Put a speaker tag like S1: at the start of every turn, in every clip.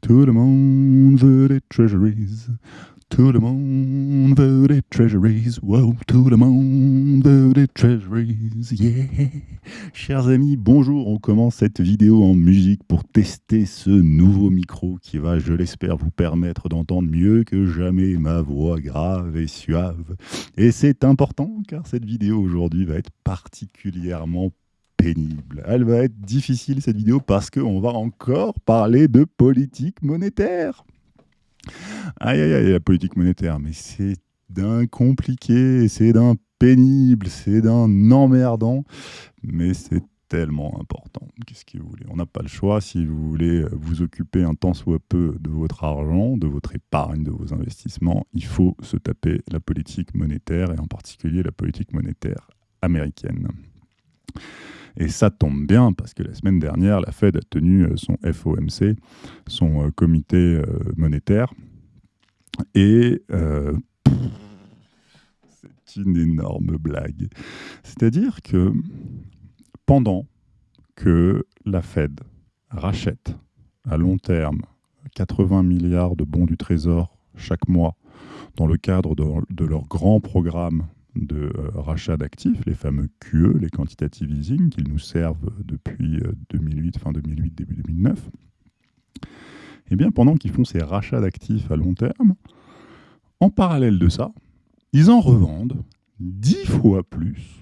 S1: Tout le monde veut des treasuries. Tout le monde veut des treasuries. Wow, tout le monde veut des treasuries. Yeah. Chers amis, bonjour. On commence cette vidéo en musique pour tester ce nouveau micro qui va, je l'espère, vous permettre d'entendre mieux que jamais ma voix grave et suave. Et c'est important car cette vidéo aujourd'hui va être particulièrement Elle va être difficile cette vidéo parce qu'on va encore parler de politique monétaire. Aïe aïe aïe, la politique monétaire, mais c'est d'un compliqué, c'est d'un pénible, c'est d'un emmerdant, mais c'est tellement important. Qu'est-ce que vous voulez? On n'a pas le choix si vous voulez vous occuper un tant soit peu de votre argent, de votre épargne, de vos investissements. Il faut se taper la politique monétaire et en particulier la politique monétaire américaine. Et ça tombe bien parce que la semaine dernière, la Fed a tenu euh, son FOMC, son euh, comité euh, monétaire. Et c'est une énorme blague. C'est-à-dire que pendant que la Fed rachète à long terme 80 milliards de bons du Trésor chaque mois dans le cadre de, de leur grand programme de euh, rachat d'actifs, les fameux QE, les quantitative easing, qu'ils nous servent depuis 2008, euh, fin 2008, début 2009, et eh bien pendant qu'ils font ces rachats d'actifs à long terme, en parallèle de ça, ils en revendent 10 fois plus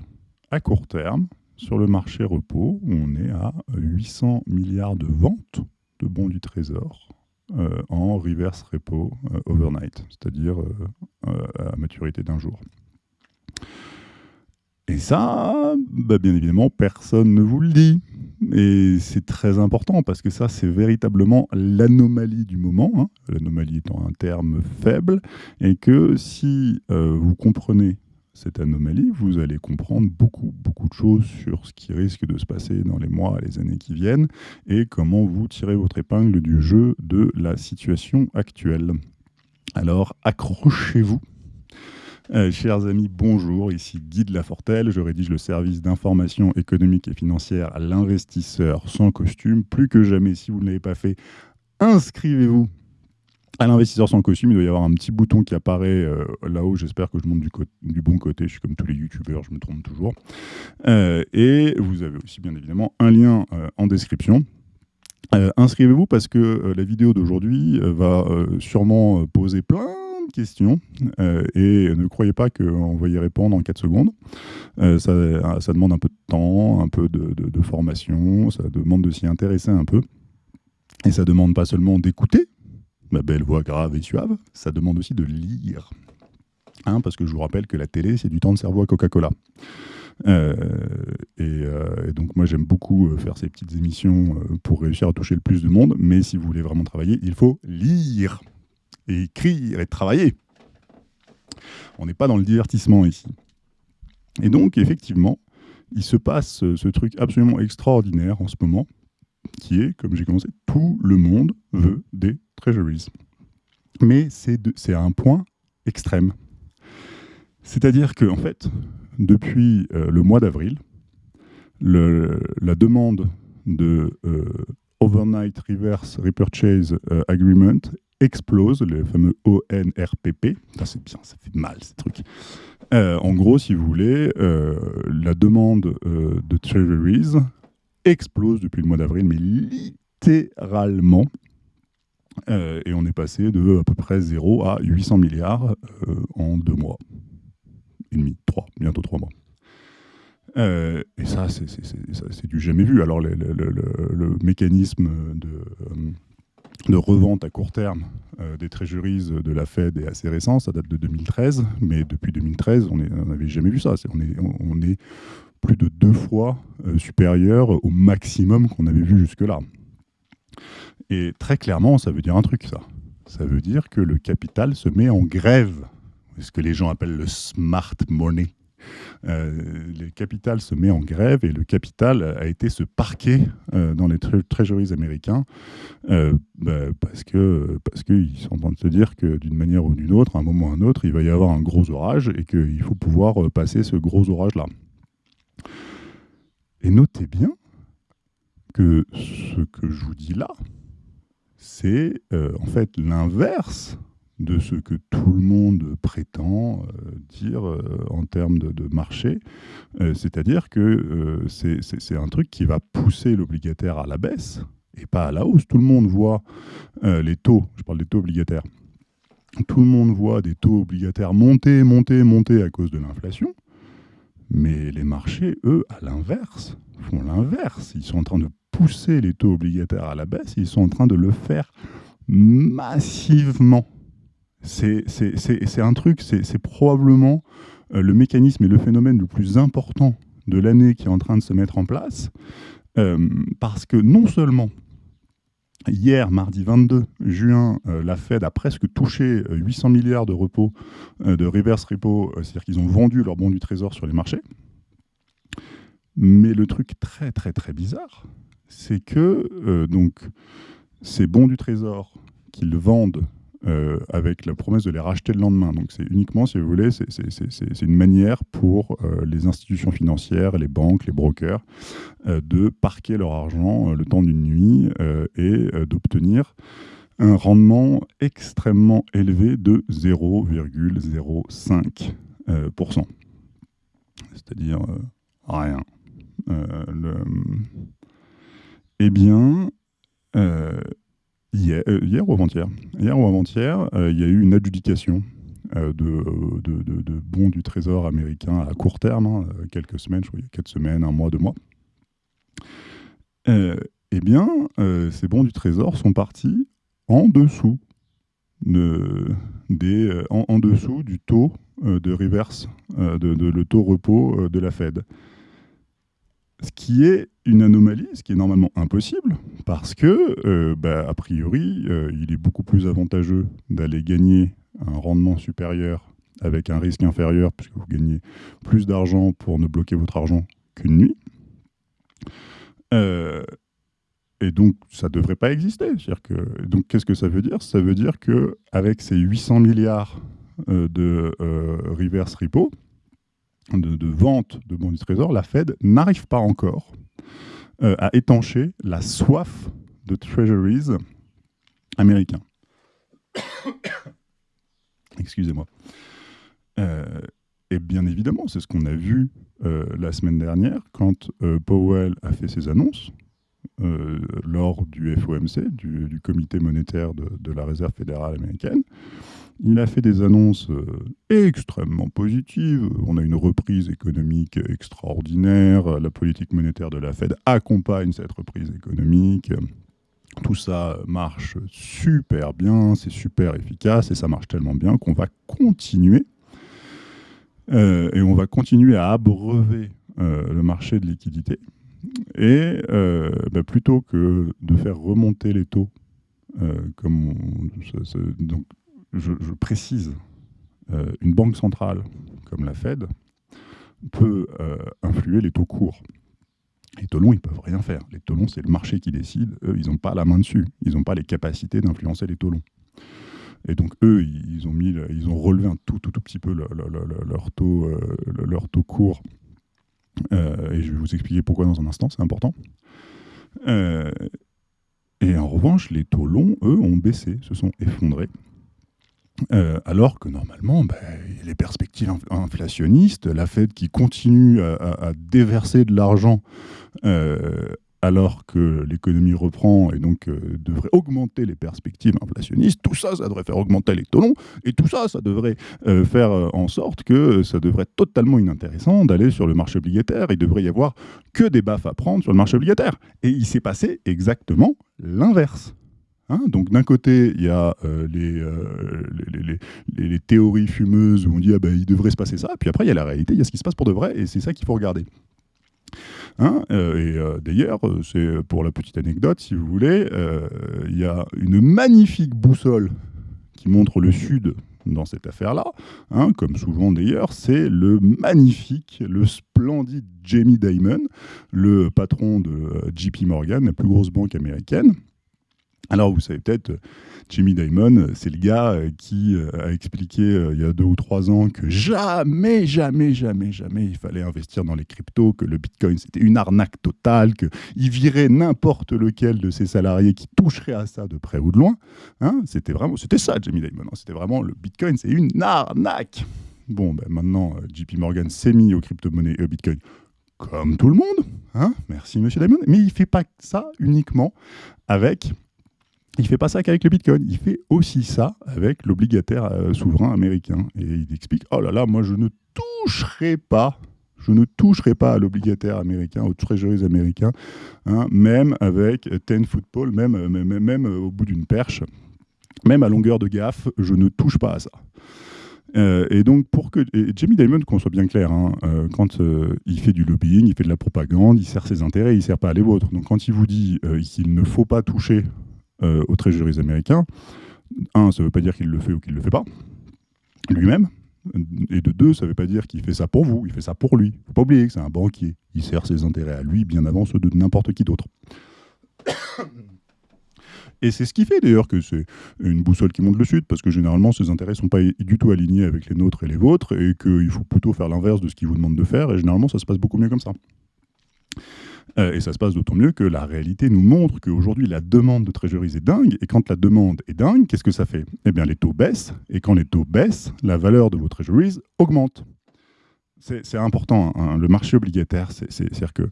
S1: à court terme sur le marché repos, où on est à 800 milliards de ventes de bons du trésor euh, en reverse repo overnight, c'est-à-dire à maturité d'un jour. Et ça, bah, bien évidemment, personne ne vous le dit. Et c'est très important parce que ça, c'est véritablement l'anomalie du moment. Hein. L'anomalie étant un terme faible. Et que si euh, vous comprenez cette anomalie, vous allez comprendre beaucoup, beaucoup de choses sur ce qui risque de se passer dans les mois les années qui viennent et comment vous tirez votre épingle du jeu de la situation actuelle. Alors, accrochez-vous euh, chers amis, bonjour, ici Guy de Lafortelle, je rédige le service d'information économique et financière à l'investisseur sans costume. Plus que jamais, si vous ne l'avez pas fait, inscrivez-vous à l'investisseur sans costume. Il doit y avoir un petit bouton qui apparaît euh, là-haut, j'espère que je monte du, bon côté, je suis comme tous les youtubeurs, je me trompe toujours. Euh, et vous avez aussi bien évidemment un lien en description. inscrivez-vous parce que la vidéo d'aujourd'hui va sûrement poser plein questions euh, et ne croyez pas qu'on va y répondre en 4 secondes. Euh, ça, demande un peu de temps, un peu de, formation, ça demande de s'y intéresser un peu. Et ça demande pas seulement d'écouter, ma belle voix grave et suave, ça demande aussi de lire. Hein, parce que je vous rappelle que la télé, c'est du temps de cerveau à Coca-Cola. Euh, et, donc moi j'aime beaucoup faire ces petites émissions pour réussir à toucher le plus de monde, mais si vous voulez vraiment travailler, il faut lire écrire et travailler. On n'est pas dans le divertissement ici. Et donc, effectivement, il se passe ce truc absolument extraordinaire en ce moment, qui est, comme j'ai commencé, tout le monde veut des treasuries. Mais c'est à un point extrême. C'est-à-dire que, en fait, depuis euh, le mois d'avril, la demande de euh, Overnight Reverse Repurchase euh, Agreement explose, le fameux ONRPP. C'est bien, ça fait mal ces trucs. Euh, en gros, si vous voulez, euh, la demande euh, de Treasuries explose depuis le mois d'avril, mais littéralement. et on est passé de à peu près 0 à 800 milliards en deux mois. Et demi, trois, bientôt trois mois. et ça, c'est du jamais vu. Alors, le, le mécanisme de de revente à court terme euh, des treasuries de la Fed est assez récent, ça date de 2013, mais depuis 2013, on n'avait jamais vu ça. on, est, on, est, plus de deux fois euh, supérieur au maximum qu'on avait vu jusque-là. Et très clairement, ça veut dire un truc, ça. Ça veut dire que le capital se met en grève, ce que les gens appellent le smart money. Euh, le capital se met en grève et le capital a été se parquer euh, dans les treasuries américains euh, bah, parce que parce qu'ils sont en train de se dire que d'une manière ou d'une autre, à un moment ou à un autre, il va y avoir un gros orage et qu'il faut pouvoir passer ce gros orage-là. Et notez bien que ce que je vous dis là, c'est en fait l'inverse de ce que tout le monde prétend dire en termes de, marché. C'est-à-dire que c'est un truc qui va pousser l'obligataire à la baisse et pas à la hausse. Tout le monde voit les taux, je parle des taux obligataires, tout le monde voit des taux obligataires monter, monter, monter à cause de l'inflation. Mais les marchés, eux, à l'inverse, font l'inverse. Ils sont en train de pousser les taux obligataires à la baisse, ils sont en train de le faire massivement. C'est un truc, c'est probablement euh, le mécanisme et le phénomène le plus important de l'année qui est en train de se mettre en place, euh, parce que non seulement Hier, mardi 22 juin, euh, la Fed a presque touché 800 milliards de repos de reverse repo, c'est-à-dire qu'ils ont vendu leurs bons du trésor sur les marchés. Mais le truc très très très bizarre, c'est que donc ces bons du trésor qu'ils vendent euh, avec la promesse de les racheter le lendemain. Donc c'est uniquement, si vous voulez, c'est une manière pour euh, les institutions financières, les banques, les brokers, euh, de parquer leur argent le temps d'une nuit et d'obtenir un rendement extrêmement élevé de 0,05%. C'est-à-dire rien. Eh bien, Hier, euh, hier, ou avant-hier? Hier ou avant-hier, euh, il y a eu une adjudication euh, de, bons du Trésor américain à court terme, hein, quelques semaines, je crois, quatre semaines, un mois, deux mois. eh bien, ces bons du Trésor sont partis en dessous, de, des, en, dessous du taux de reverse, de, le taux repos de la Fed. Ce qui est une anomalie, ce qui est normalement impossible, parce que, euh, bah, a priori, euh, il est beaucoup plus avantageux d'aller gagner un rendement supérieur avec un risque inférieur, puisque vous gagnez plus d'argent pour ne bloquer votre argent qu'une nuit. Euh, et donc, ça ne devrait pas exister. Donc, qu'est-ce que ça veut dire? Ça veut dire qu'avec ces 800 milliards de reverse repo, de, vente de bons du trésor, la Fed n'arrive pas encore euh, à étancher la soif de treasuries américains. Excusez-moi. Euh, et bien évidemment, c'est ce qu'on a vu euh, la semaine dernière quand Powell a fait ses annonces lors du FOMC, du, Comité monétaire de, la Réserve fédérale américaine. Il a fait des annonces euh, extrêmement positives. On a une reprise économique extraordinaire. La politique monétaire de la Fed accompagne cette reprise économique. Tout ça marche super bien, c'est super efficace et ça marche tellement bien qu'on va continuer. Euh, et on va continuer à abreuver euh, le marché de liquidité. Et bah, plutôt que de faire remonter les taux, comme donc je, précise, euh, une banque centrale comme la Fed peut euh, influer les taux courts. Les taux longs, ils peuvent rien faire. Les taux longs, c'est le marché qui décide. Eux, ils n'ont pas la main dessus. Ils n'ont pas les capacités d'influencer les taux longs. Et donc, eux, ils ont, relevé un tout, tout, petit peu leur, taux, euh, leur taux court. et je vais vous expliquer pourquoi dans un instant, c'est important. et en revanche, les taux longs, eux, ont baissé, se sont effondrés. Euh, alors que normalement, ben, les perspectives inflationnistes, la Fed qui continue à, déverser de l'argent euh, alors que l'économie reprend et donc euh, devrait augmenter les perspectives inflationnistes, tout ça, ça devrait faire augmenter les taux longs, et tout ça, ça devrait faire en sorte que ça devrait être totalement inintéressant d'aller sur le marché obligataire. Il devrait y avoir que des baffes à prendre sur le marché obligataire. Et il s'est passé exactement l'inverse. Hein, donc d'un côté, il y a euh, euh, les, théories fumeuses où on dit ah ben, il devrait se passer ça, puis après il y a la réalité, il y a ce qui se passe pour de vrai, et c'est ça qu'il faut regarder. Hein, euh, et d'ailleurs, c'est pour la petite anecdote, si vous voulez, il y a une magnifique boussole qui montre le sud dans cette affaire-là, hein, comme souvent d'ailleurs, c'est le magnifique, le splendide Jamie Dimon, le patron de JP Morgan, la plus grosse banque américaine, Alors, vous savez peut-être, Jimmy Dimon, c'est le gars euh, qui euh, a expliqué euh, il y a deux ou trois ans que jamais, jamais, jamais, jamais il fallait investir dans les cryptos, que le Bitcoin c'était une arnaque totale, qu'il virait n'importe lequel de ses salariés qui toucherait à ça de près ou de loin. Hein. c'était vraiment, c'était ça, Jimmy Dimon. Hein. c'était vraiment le Bitcoin, c'est une arnaque. Bon, ben maintenant, JP Morgan s'est mis aux crypto-monnaies et au Bitcoin comme tout le monde. Hein Merci, monsieur Dimon. Mais il ne fait pas ça uniquement avec il ne fait pas ça qu'avec le Bitcoin, il fait aussi ça avec l'obligataire euh, souverain américain. Et il explique, oh là là, moi je ne toucherai pas, je ne toucherai pas à l'obligataire américain, aux treasuries américains, hein, même avec 10 football, même, euh, euh, au bout d'une perche, même à longueur de gaffe, je ne touche pas à ça. et donc, pour que. Jamie Dimon, qu'on soit bien clair, hein, quand il fait du lobbying, il fait de la propagande, il sert ses intérêts, il ne sert pas les vôtres. Donc, quand il vous dit qu'il ne faut pas toucher euh, aux treasuries américains. Un, ça ne veut pas dire qu'il le fait ou qu'il ne le fait pas, lui-même. Et de deux, ça ne veut pas dire qu'il fait ça pour vous, il fait ça pour lui. Il ne faut pas oublier que c'est un banquier. Il sert ses intérêts à lui bien avant ceux de n'importe qui d'autre. Et c'est ce qui fait d'ailleurs que c'est une boussole qui monte le sud, parce que généralement ses intérêts ne sont pas du tout alignés avec les nôtres et les vôtres, et qu'il faut plutôt faire l'inverse de ce qu'il vous demande de faire, et généralement ça se passe beaucoup mieux comme ça. Euh, et ça se passe d'autant mieux que la réalité nous montre qu'aujourd'hui, la demande de trésorerie est dingue. Et quand la demande est dingue, qu'est-ce que ça fait? Eh bien, les taux baissent. Et quand les taux baissent, la valeur de vos treasuries augmente. C'est important. Hein. Le marché obligataire, c'est-à-dire que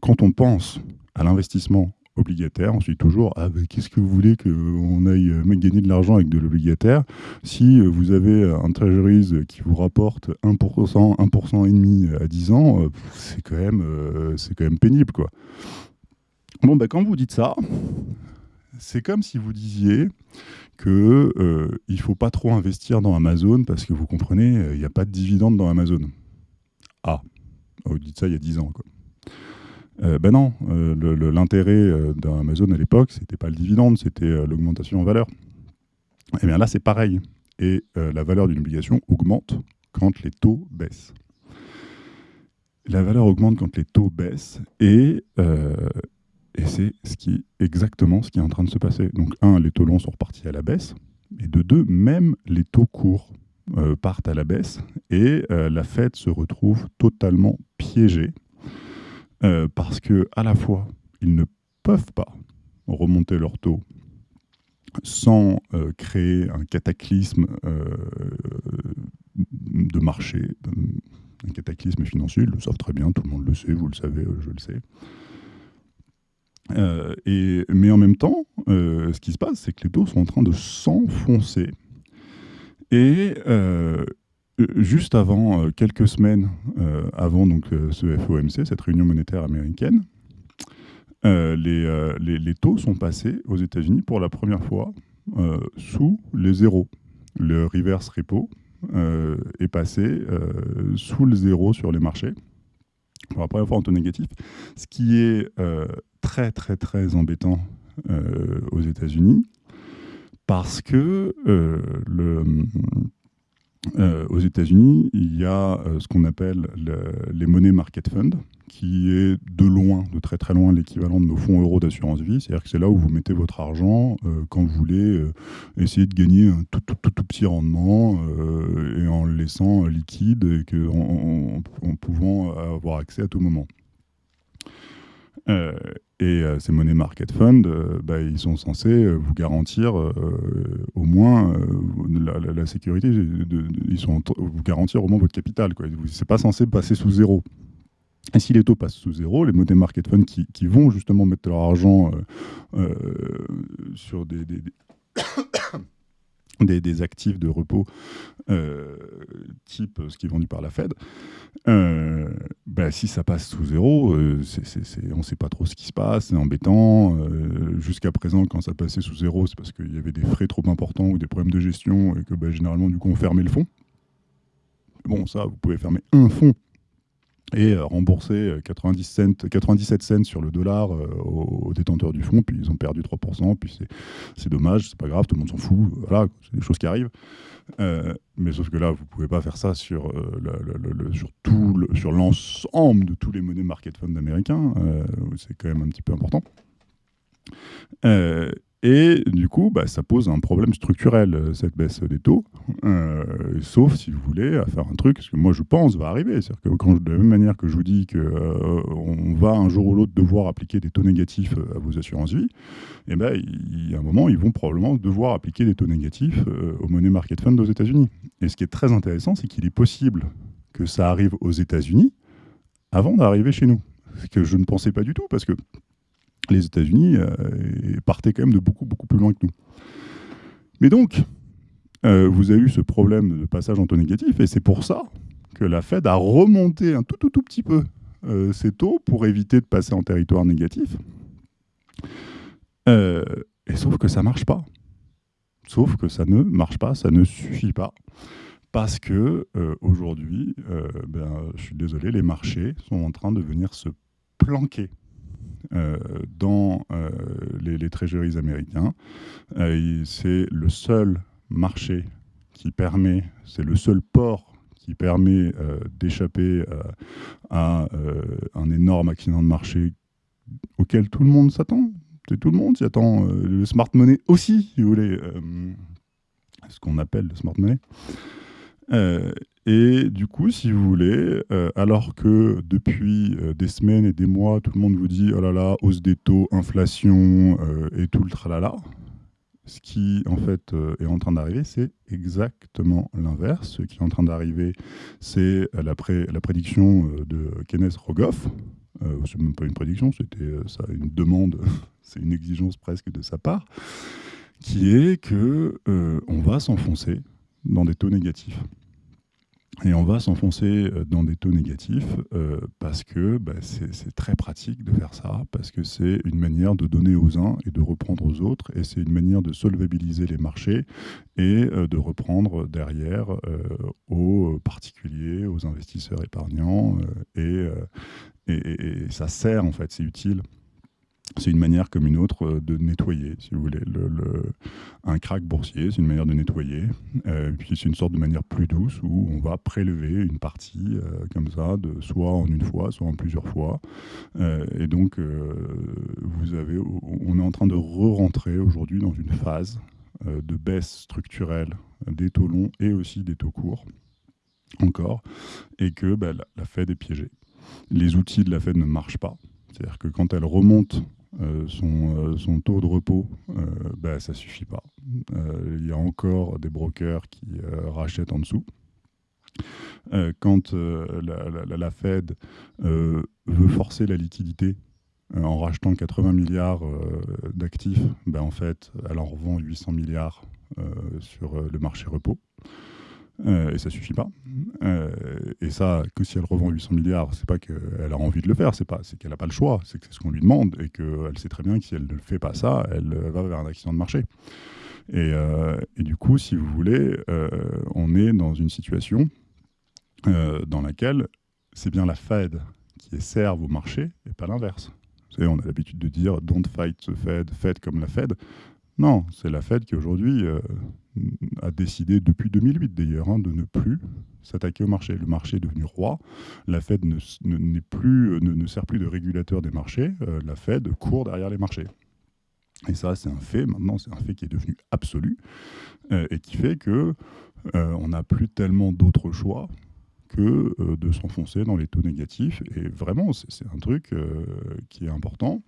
S1: quand on pense à l'investissement obligataire. Ensuite, toujours, ah, qu'est-ce que vous voulez qu'on aille euh, gagner de l'argent avec de l'obligataire Si euh, vous avez un treasuries qui vous rapporte 1%, 1% et demi à 10 ans, euh, c'est quand, même, pénible. Quoi. Bon, bah, quand vous dites ça, c'est comme si vous disiez qu'il il ne faut pas trop investir dans Amazon parce que vous comprenez, il n'y a pas de dividende dans Amazon. Ah, vous dites ça il y a 10 ans. Euh, ben non, euh, l'intérêt euh, d'Amazon à l'époque, c'était pas le dividende, c'était l'augmentation en valeur. Et eh bien là, c'est pareil. Et la valeur d'une obligation augmente quand les taux baissent. La valeur augmente quand les taux baissent et, c'est ce exactement ce qui est en train de se passer. Donc, un, les taux longs sont repartis à la baisse. Et de deux, même les taux courts partent à la baisse et la Fed se retrouve totalement piégée euh, parce que à la fois, ils ne peuvent pas remonter leur taux sans euh, créer un cataclysme euh, de marché, un cataclysme financier. Ils le savent très bien, tout le monde le sait, vous le savez, je le sais. mais en même temps, ce qui se passe, c'est que les taux sont en train de s'enfoncer. Et juste avant, euh, quelques semaines euh, avant donc, ce FOMC, cette réunion monétaire américaine, les, les, taux sont passés aux États-Unis pour la première fois sous les zéros. Le reverse repo est passé sous le zéro sur les marchés pour la première fois en taux négatif, ce qui est très très très embêtant aux États-Unis parce que le euh, aux États-Unis, il y a euh, ce qu'on appelle les monnaies market fund, qui est de loin, de très très loin, l'équivalent de nos fonds euros d'assurance vie. C'est-à-dire que c'est là où vous mettez votre argent euh, quand vous voulez essayer de gagner un tout, tout, tout, petit rendement et en le laissant liquide et en, pouvant avoir accès à tout moment. Euh, et euh, ces monnaies market fund, euh, bah, ils sont censés vous garantir au moins la, sécurité, ils sont vous garantir au moins votre capital. Ce n'est pas censé passer sous zéro. Et si les taux passent sous zéro, les monnaies market fund qui, vont justement mettre leur argent sur des, actifs de repos euh, type ce qui est vendu par la Fed, euh, bah, si ça passe sous zéro, euh, on ne sait pas trop ce qui se passe, c'est embêtant. Jusqu'à présent, quand ça passait sous zéro, c'est parce qu'il y avait des frais trop importants ou des problèmes de gestion et que bah, généralement, du coup, on fermait le fonds. Bon, ça, vous pouvez fermer un fonds et euh, rembourser 90 cents, 97 cents sur le dollar euh, aux, détenteurs du fonds, puis ils ont perdu 3%, puis c'est dommage, c'est pas grave, tout le monde s'en fout, voilà, c'est des choses qui arrivent. Euh, mais sauf que là, vous pouvez pas faire ça sur, le, sur, tout sur l'ensemble de tous les monnaies market fund américains, c'est quand même un petit peu important. Et du coup, bah, ça pose un problème structurel, euh, cette baisse des taux, euh, sauf si vous voulez à faire un truc, ce que moi je pense va arriver. C'est-à-dire que de la même manière que je vous dis qu'on euh, va un jour ou l'autre devoir appliquer des taux négatifs à vos assurances vie, et eh ben, il y a un moment, ils vont probablement devoir appliquer des taux négatifs au Money Market Fund aux États-Unis. Et ce qui est très intéressant, c'est qu'il est possible que ça arrive aux États-Unis avant d'arriver chez nous. Ce que je ne pensais pas du tout, parce que les États-Unis euh, partaient quand même de beaucoup, beaucoup plus loin que nous. Mais donc, euh, vous avez eu ce problème de passage en taux négatif, et c'est pour ça que la Fed a remonté un tout, tout, tout petit peu euh, ses taux pour éviter de passer en territoire négatif. et sauf que ça ne marche pas. Sauf que ça ne marche pas, ça ne suffit pas. Parce que aujourd'hui, ben, je suis désolé, les marchés sont en train de venir se planquer dans euh, les, les américains. Euh, c'est le seul marché qui permet, c'est le seul port qui permet d'échapper à un énorme accident de marché auquel tout le monde s'attend. Tout le monde s'y attend. le smart money aussi, si vous voulez. ce qu'on appelle le smart money. Et du coup, si vous voulez, euh, alors que depuis euh, des semaines et des mois, tout le monde vous dit oh là là, hausse des taux, inflation euh, et tout le tralala, ce qui en fait est en train d'arriver, c'est exactement l'inverse. Ce qui est en train d'arriver, c'est la, la, prédiction de Kenneth Rogoff. c'est même pas une prédiction, c'était ça, une demande, c'est une exigence presque de sa part, qui est que on va s'enfoncer dans des taux négatifs. Et on va s'enfoncer euh, dans des taux négatifs euh, parce que bah, c'est très pratique de faire ça, parce que c'est une manière de donner aux uns et de reprendre aux autres, et c'est une manière de solvabiliser les marchés et euh, de reprendre derrière aux particuliers, aux investisseurs épargnants, et, et, ça sert en fait, c'est utile c'est une manière comme une autre euh, de nettoyer, si vous voulez. Le, un crack boursier, c'est une manière de nettoyer. Euh, puis c'est une sorte de manière plus douce où on va prélever une partie euh, comme ça, de, soit en une fois, soit en plusieurs fois. et donc, vous avez, on est en train de re-rentrer aujourd'hui dans une phase de baisse structurelle des taux longs et aussi des taux courts, encore, et que bah, la Fed est piégée. Les outils de la Fed ne marchent pas. C'est-à-dire que quand elle remonte euh, euh, son, taux de repos, euh, bah, ça suffit pas. Il y a encore des brokers qui rachètent en dessous. quand la, Fed veut forcer la liquidité en rachetant 80 milliards d'actifs, bah, en fait, elle en revend 800 milliards sur le marché repos. Euh, et ça suffit pas. Euh, et ça, que si elle revend 800 milliards, c'est pas qu'elle a envie de le faire, c'est pas, c'est qu'elle n'a pas le choix, c'est que c'est ce qu'on lui demande et qu'elle sait très bien que si elle ne fait pas ça, elle va vers un accident de marché. Et, euh, et du coup, si vous voulez, on est dans une situation dans laquelle c'est bien la Fed qui serve au marché et pas l'inverse. Vous savez, on a l'habitude de dire don't fight the Fed, Fed comme la Fed. Non, c'est la Fed qui aujourd'hui a décidé depuis 2008 d'ailleurs hein, de ne plus s'attaquer au marché. Le marché est devenu roi. La Fed ne, ne, sert plus de régulateur des marchés. Euh, la Fed court derrière les marchés. Et ça, c'est un fait. Maintenant, c'est un fait qui est devenu absolu euh, et qui fait que euh, on n'a plus tellement d'autres choix que de s'enfoncer dans les taux négatifs. Et vraiment, c'est un truc qui est important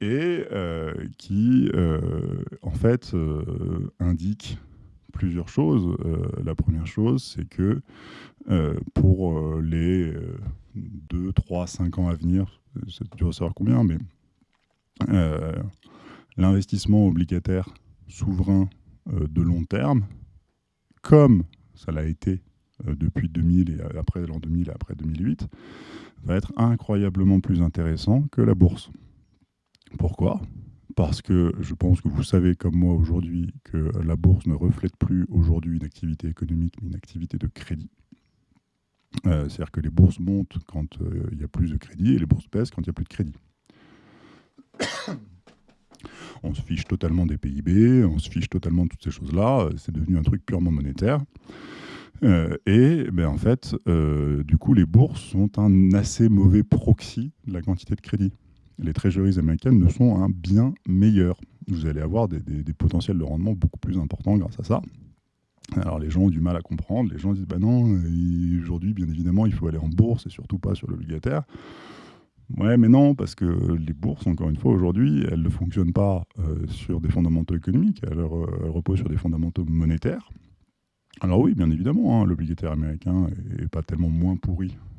S1: et qui, en fait, indique plusieurs choses. Euh, la première chose, c'est que euh, pour euh, les 2, 3, 5 ans à venir, c'est dur de savoir combien, mais l'investissement obligataire souverain de long terme, comme ça l'a été depuis 2000 et après l'an 2000 et après 2008, va être incroyablement plus intéressant que la bourse. Pourquoi? Parce que je pense que vous savez comme moi aujourd'hui que la bourse ne reflète plus aujourd'hui une activité économique, mais une activité de crédit. Euh, c'est-à-dire que les bourses montent quand euh, il y a plus de crédit et les bourses baissent quand il n'y a plus de crédit. on se fiche totalement des PIB, on se fiche totalement de toutes ces choses-là. C'est devenu un truc purement monétaire. Euh, et ben, en fait, du coup, les bourses sont un assez mauvais proxy de la quantité de crédit les treasuries américaines ne sont un bien meilleur. vous allez avoir des, potentiels de rendement beaucoup plus importants grâce à ça. Alors les gens ont du mal à comprendre, les gens disent bah non, euh, aujourd'hui bien évidemment il faut aller en bourse et surtout pas sur l'obligataire. Ouais mais non, parce que les bourses, encore une fois aujourd'hui, elles ne fonctionnent pas euh, sur des fondamentaux économiques, elles, reposent sur des fondamentaux monétaires. Alors oui, bien évidemment, hein, l'obligataire américain n'est pas tellement moins pourri euh,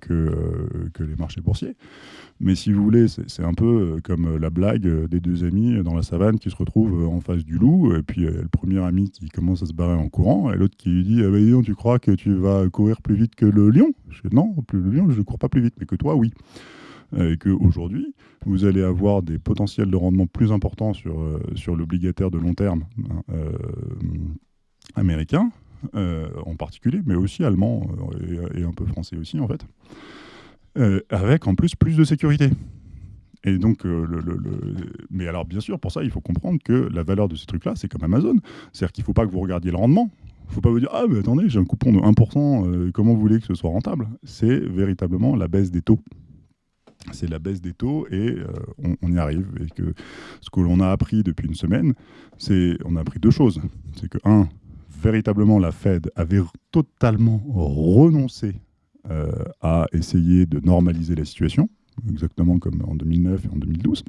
S1: que, euh, que, les marchés boursiers. Mais si vous voulez, c'est un peu euh, comme la blague des deux amis dans la savane qui se retrouvent en face du loup, et puis le premier ami qui commence à se barrer en courant, et l'autre qui lui dit ah ben, Tu crois que tu vas courir plus vite que le lion? Je dis, Non, le lion, je ne cours pas plus vite, mais que toi, oui. Et qu'aujourd'hui, vous allez avoir des potentiels de rendement plus importants sur, sur l'obligataire de long terme hein, américain, euh, en particulier, mais aussi allemand euh, et, un peu français aussi en fait, euh, avec en plus plus de sécurité. Et donc, le, mais alors bien sûr, pour ça, il faut comprendre que la valeur de ces trucs-là, c'est comme Amazon. C'est-à-dire qu'il ne faut pas que vous regardiez le rendement. Il ne faut pas vous dire Ah, mais attendez, j'ai un coupon de 1%, comment vous voulez que ce soit rentable? C'est véritablement la baisse des taux c'est la baisse des taux et on, y arrive. Et ce que l'on a appris depuis une semaine, c'est on a appris deux choses. C'est que, un, véritablement la Fed avait totalement renoncé euh, à essayer de normaliser la situation, exactement comme en 2009 et en 2012.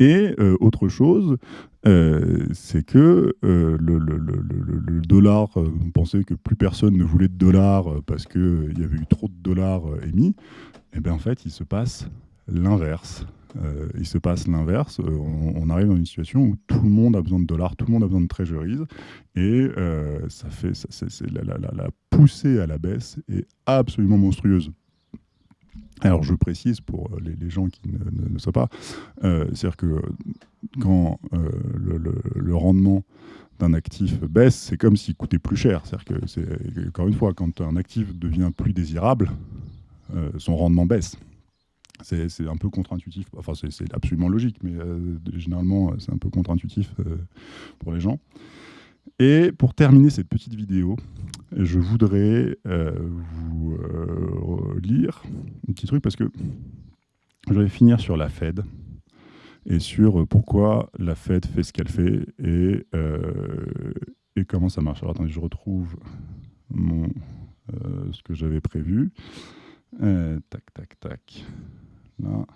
S1: Et euh, autre chose, euh, c'est que le, dollar, on pensait que plus personne ne voulait de dollars parce qu'il y avait eu trop de dollars émis. Et eh bien en fait, il se passe l'inverse. Euh, il se passe l'inverse. Euh, on, arrive dans une situation où tout le monde a besoin de dollars, tout le monde a besoin de treasuries, et euh, ça fait, la, poussée à la baisse est absolument monstrueuse. Alors je précise pour les, gens qui ne, ne, savent pas, c'est-à-dire que quand le, rendement d'un actif baisse, c'est comme s'il coûtait plus cher. C'est-à-dire que, encore une fois, quand un actif devient plus désirable, son rendement baisse. C'est un peu contre-intuitif. Enfin, c'est absolument logique, mais euh, généralement, c'est un peu contre-intuitif euh, pour les gens. Et pour terminer cette petite vidéo, je voudrais euh, vous lire un petit truc parce que je vais finir sur la Fed et sur pourquoi la Fed fait ce qu'elle fait et, comment ça marche. Alors attendez, je retrouve ce que j'avais prévu. tac, tac, tac. Là.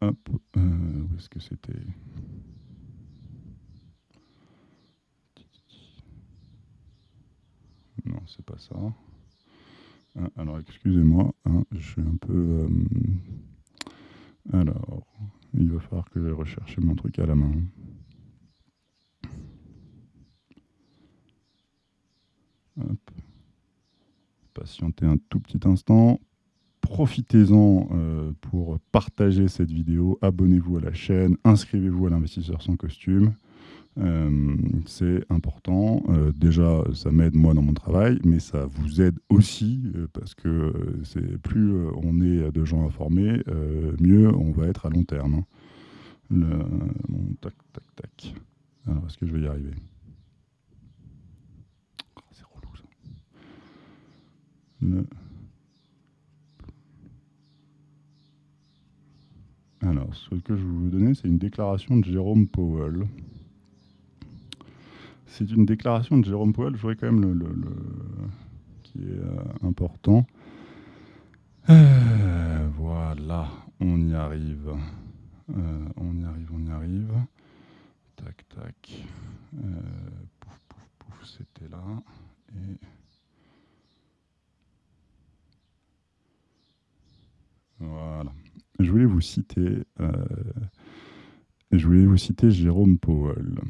S1: Hop. Euh, où est-ce que c'était? Non, c'est pas ça. Ah, alors, excusez-moi, hein, je suis un peu... Euh, alors, il va falloir que je recherche mon truc à la main. Hop. Patientez un tout petit instant profitez-en euh, pour partager cette vidéo, abonnez-vous à la chaîne, inscrivez-vous à l'investisseur sans costume. Euh, c'est important. Euh, déjà, ça m'aide moi dans mon travail, mais ça vous aide aussi parce que plus on est de gens informés, mieux on va être à long terme. Hein. Tac, tac, tac. Alors, est-ce que je vais y arriver? Oh, C'est relou ça. Alors, ce que je vais vous donner, c'est une déclaration de Jérôme Powell. C'est une déclaration de Jérôme Powell, je voudrais quand même le, qui est euh, important. Euh, voilà, on y arrive. Euh, on y arrive, on y arrive. Tac, tac. pouf, pouf, pouf, c'était là. Et... Voilà je voulais vous citer, euh, je voulais vous citer Jérôme Powell.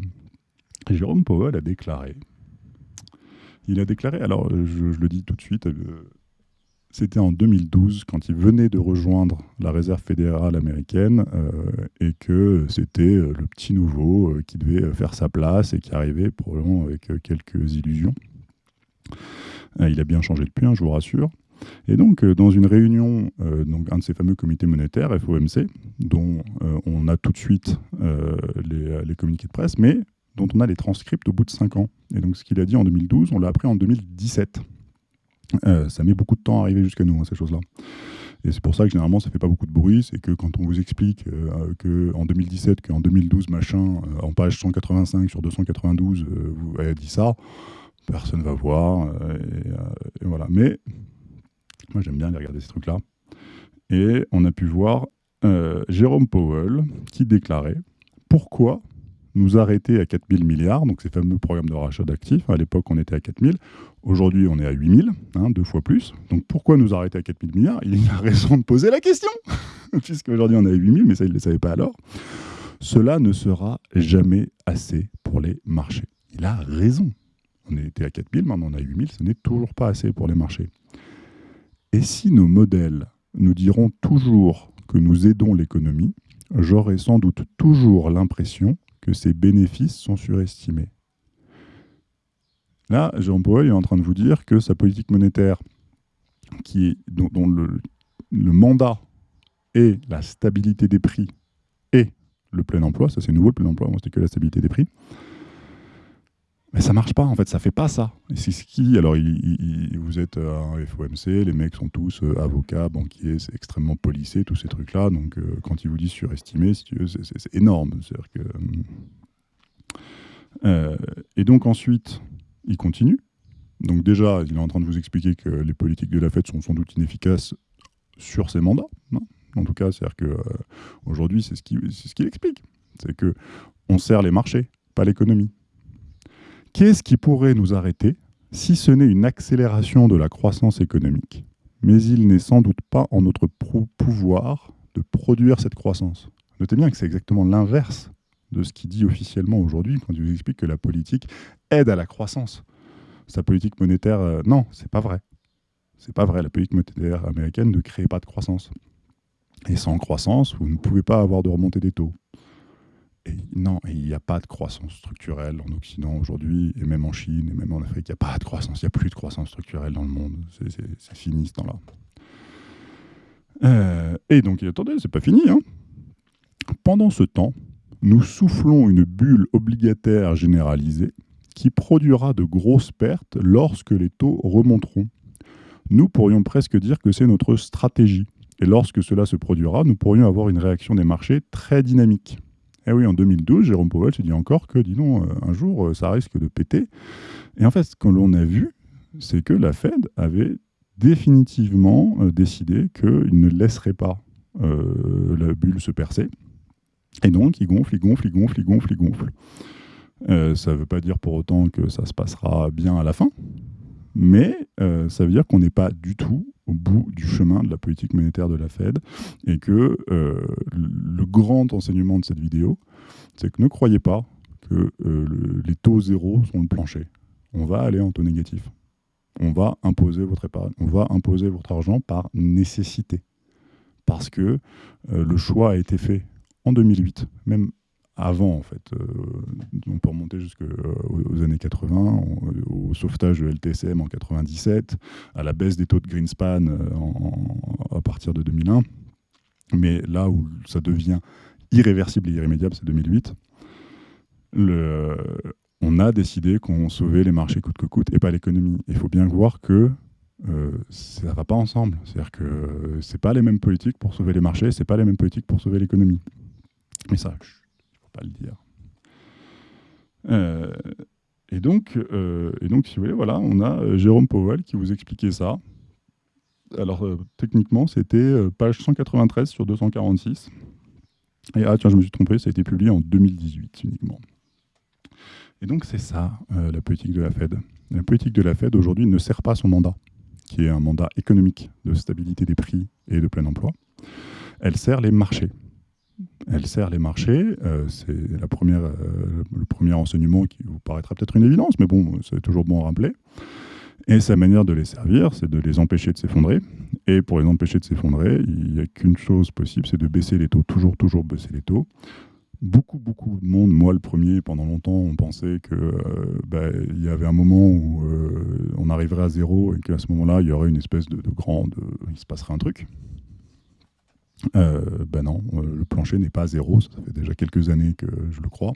S1: Jérôme Powell a déclaré, il a déclaré, alors je, le dis tout de suite, euh, c'était en 2012 quand il venait de rejoindre la Réserve fédérale américaine euh, et que c'était le petit nouveau qui devait faire sa place et qui arrivait probablement avec quelques illusions. il a bien changé depuis, hein, je vous rassure. Et donc, euh, dans une réunion, euh, donc un de ces fameux comités monétaires, FOMC, dont euh, on a tout de suite les, communiqués de presse, mais dont on a les transcripts au bout de 5 ans. Et donc, ce qu'il a dit en 2012, on l'a appris en 2017. ça met beaucoup de temps à arriver jusqu'à nous, hein, ces choses-là. Et c'est pour ça que généralement ça fait pas beaucoup de bruit, c'est que quand on vous explique euh, qu'en 2017, qu'en 2012, machin, en page 185 sur 292, vous avez dit ça, personne va voir. Et, voilà. Mais moi j'aime bien aller regarder ces trucs-là. Et on a pu voir Jérôme Powell qui déclarait pourquoi nous arrêter à 4000 milliards, donc ces fameux programmes de rachat d'actifs. À l'époque, on était à 4000. Aujourd'hui, on est à 8000, hein, deux fois plus. Donc pourquoi nous arrêter à 4000 milliards? Il a raison de poser la question, puisqu'aujourd'hui, on est à 8000, mais ça, il ne le savait pas alors. Cela ne sera jamais assez pour les marchés. Il a raison. On était à 4000, maintenant on est à 8000, ce n'est toujours pas assez pour les marchés. Et si nos modèles nous diront toujours que nous aidons l'économie, j'aurai sans doute toujours l'impression que ces bénéfices sont surestimés. Là, Jean Paul est en train de vous dire que sa politique monétaire, qui est, dont, le, mandat est la stabilité des prix et le plein emploi, ça c'est nouveau le plein emploi, c'était que la stabilité des prix, mais ça marche pas, en fait, ça fait pas ça. C'est ce qui. Alors, vous êtes un FOMC, les mecs sont tous euh, avocats, banquiers, c'est extrêmement policé, tous ces trucs-là. Donc, euh, quand ils vous disent surestimé, si c'est énorme. C'est-à-dire que. Euh, et donc, ensuite, il continue. Donc, déjà, il est en train de vous expliquer que les politiques de la Fed sont sans doute inefficaces sur ses mandats. Hein. en tout cas, c'est-à-dire qu'aujourd'hui, c'est ce qu'il ce explique. C'est que on sert les marchés, pas l'économie. Qu'est-ce qui pourrait nous arrêter si ce n'est une accélération de la croissance économique? Mais il n'est sans doute pas en notre pouvoir de produire cette croissance. Notez bien que c'est exactement l'inverse de ce qu'il dit officiellement aujourd'hui quand il vous explique que la politique aide à la croissance. Sa politique monétaire, euh, non, c'est pas vrai. C'est pas vrai. La politique monétaire américaine ne crée pas de croissance. Et sans croissance, vous ne pouvez pas avoir de remontée des taux non, il n'y a pas de croissance structurelle en Occident aujourd'hui, et même en Chine, et même en Afrique, il n'y a pas de croissance, il n'y a plus de croissance structurelle dans le monde. C'est fini ce temps-là. Euh, et donc, attendez, c'est pas fini. Hein. Pendant ce temps, nous soufflons une bulle obligataire généralisée qui produira de grosses pertes lorsque les taux remonteront. Nous pourrions presque dire que c'est notre stratégie. Et lorsque cela se produira, nous pourrions avoir une réaction des marchés très dynamique. Et eh oui, en 2012, Jérôme Powell se dit encore que, dis donc, euh, un jour, euh, ça risque de péter. Et en fait, ce que l'on a vu, c'est que la Fed avait définitivement euh, décidé qu'il ne laisserait pas la bulle se percer. Et donc, il gonfle, il gonfle, il gonfle, il gonfle, il gonfle. ça ne veut pas dire pour autant que ça se passera bien à la fin, mais ça veut dire qu'on n'est pas du tout au bout du chemin de la politique monétaire de la Fed et que euh, le grand enseignement de cette vidéo, c'est que ne croyez pas que euh, les taux zéro sont le plancher. On va aller en taux négatif. On va imposer votre épargne, on va imposer votre argent par nécessité. Parce que euh, le choix a été fait en 2008, même avant, en fait. Euh, on peut remonter jusqu'aux euh, années 80, au sauvetage de LTSM en 97, à la baisse des taux de Greenspan euh, à partir de 2001. Mais là où ça devient irréversible et irrémédiable, c'est 2008. Le, on a décidé qu'on sauvait les marchés coûte que coûte et pas l'économie. Il faut bien voir que ça ne va pas ensemble. C'est-à-dire que ce pas les mêmes politiques pour sauver les marchés, ce pas les mêmes politiques pour sauver l'économie. Mais ça, pas le dire. Euh, et, donc, euh, et donc, si vous voulez, voilà, on a euh, Jérôme Powell qui vous expliquait ça. Alors, techniquement, c'était page 193 sur 246. Et ah, tiens, je me suis trompé, ça a été publié en 2018 uniquement. Et donc, c'est ça, la politique de la Fed. La politique de la Fed, aujourd'hui, ne sert pas son mandat, qui est un mandat économique de stabilité des prix et de plein emploi. Elle sert les marchés elle sert les marchés. Euh, c'est la première, euh, le premier enseignement qui vous paraîtra peut-être une évidence, mais bon, c'est toujours bon à rappeler. Et sa manière de les servir, c'est de les empêcher de s'effondrer. Et pour les empêcher de s'effondrer, il n'y a qu'une chose possible, c'est de baisser les taux, toujours, toujours baisser les taux. Beaucoup, beaucoup de monde, moi le premier, pendant longtemps, on pensait qu'il euh, bah, y avait un moment où on arriverait à zéro et qu'à ce moment-là, il y aurait une espèce de, de grande... il se passerait un truc. Euh, ben non, euh, le plancher n'est pas à zéro. Ça fait déjà quelques années que je le crois,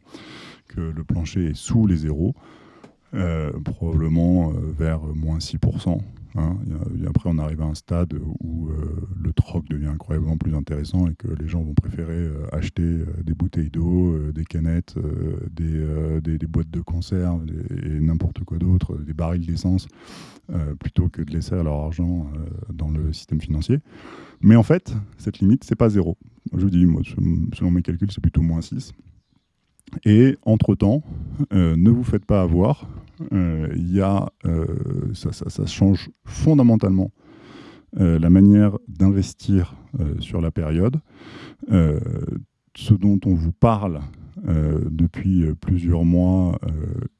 S1: que le plancher est sous les zéros. Probablement vers moins 6%. Hein. Et après, on arrive à un stade où le troc devient incroyablement plus intéressant et que les gens vont préférer acheter des bouteilles d'eau, des canettes, des, boîtes de conserve et n'importe quoi d'autre, des barils d'essence, plutôt que de laisser leur argent dans le système financier. Mais en fait, cette limite, c'est pas zéro. Je vous dis, selon mes calculs, c'est plutôt moins 6. Et entre-temps, euh, ne vous faites pas avoir. Euh, y a, euh, ça, ça, change fondamentalement la manière d'investir sur la période. ce dont on vous parle depuis plusieurs mois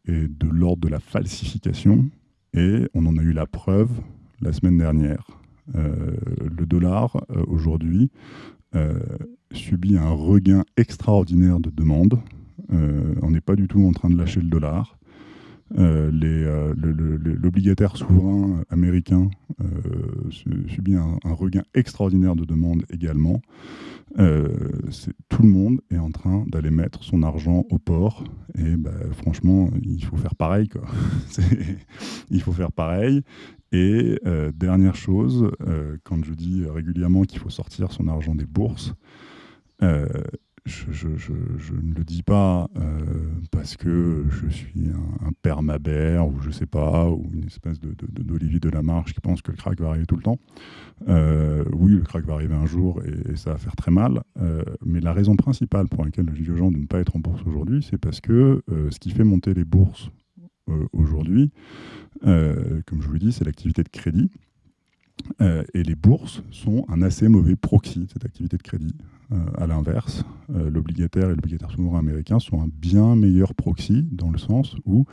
S1: est de l'ordre de la falsification. Et on en a eu la preuve la semaine dernière. le dollar, aujourd'hui, subit un regain extraordinaire de demande. Euh, on n'est pas du tout en train de lâcher le dollar. Euh, euh, l'obligataire souverain américain subit un, regain extraordinaire de demande également. tout le monde est en train d'aller mettre son argent au port. Et bah, franchement, il faut faire pareil. Il faut faire pareil. Et dernière chose, quand je dis régulièrement qu'il faut sortir son argent des bourses, je, ne le dis pas euh, parce que je suis un, père Mabert ou je sais pas, ou une espèce d'Olivier de, de, Lamarche qui pense que le crack va arriver tout le temps. Euh, oui, le crack va arriver un jour et, ça va faire très mal. Euh, mais la raison principale pour laquelle je dis aux gens de ne pas être en bourse aujourd'hui, c'est parce que ce qui fait monter les bourses aujourd'hui, comme je vous l'ai dit, c'est l'activité de crédit. Et les bourses sont un assez mauvais proxy de cette activité de crédit. Euh, à l'inverse, euh, l'obligataire et l'obligataire souverain américain sont un bien meilleur proxy dans le sens où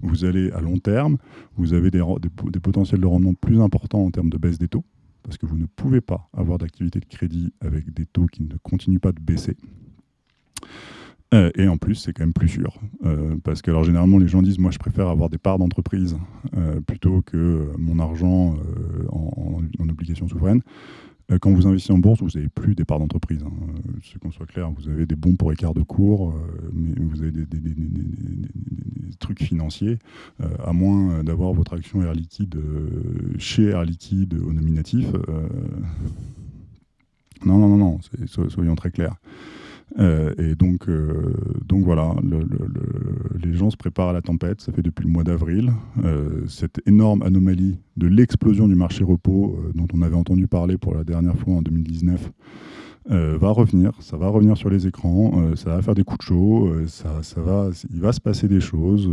S1: vous allez à long terme, vous avez des, des, potentiels de rendement plus importants en termes de baisse des taux, parce que vous ne pouvez pas avoir d'activité de crédit avec des taux qui ne continuent pas de baisser. Euh, et en plus, c'est quand même plus sûr. parce que alors, généralement, les gens disent, moi, je préfère avoir des parts d'entreprise plutôt que mon argent en, en, obligation souveraine. Euh, quand vous investissez en bourse, vous n'avez plus des parts d'entreprise. Hein. Euh, qu'on soit clair, vous avez des bons pour écart de cours, euh, mais vous avez des, trucs financiers, à moins d'avoir votre action Air Liquide chez Air Liquide au nominatif. Non, non, non, non, soyons très clairs. Euh, et donc, euh, donc voilà, les gens se préparent à la tempête, ça fait depuis le mois d'avril. Euh, cette énorme anomalie de l'explosion du marché repos dont on avait entendu parler pour la dernière fois en 2019 va revenir, ça va revenir sur les écrans, ça va faire des coups de chaud, ça, ça, va, il va se passer des choses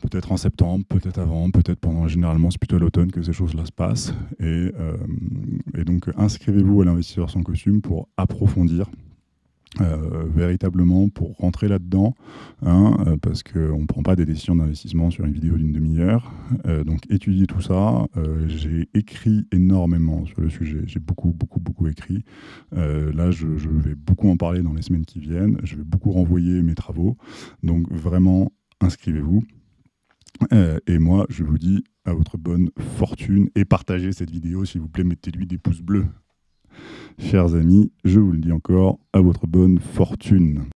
S1: peut-être en septembre, peut-être avant, peut-être pendant. Généralement, c'est plutôt l'automne que ces choses-là se passent. Et, et donc, inscrivez-vous à l'investisseur sans costume pour approfondir euh, véritablement pour rentrer là-dedans, hein, euh, parce qu'on ne prend pas des décisions d'investissement sur une vidéo d'une demi-heure. Euh, donc étudier tout ça, j'ai écrit énormément sur le sujet, j'ai beaucoup, beaucoup, beaucoup écrit. là, je, je, vais beaucoup en parler dans les semaines qui viennent, je vais beaucoup renvoyer mes travaux. Donc vraiment, inscrivez-vous. et moi, je vous dis à votre bonne fortune et partagez cette vidéo, s'il vous plaît, mettez-lui des pouces bleus. Chers amis, je vous le dis encore, à votre bonne fortune.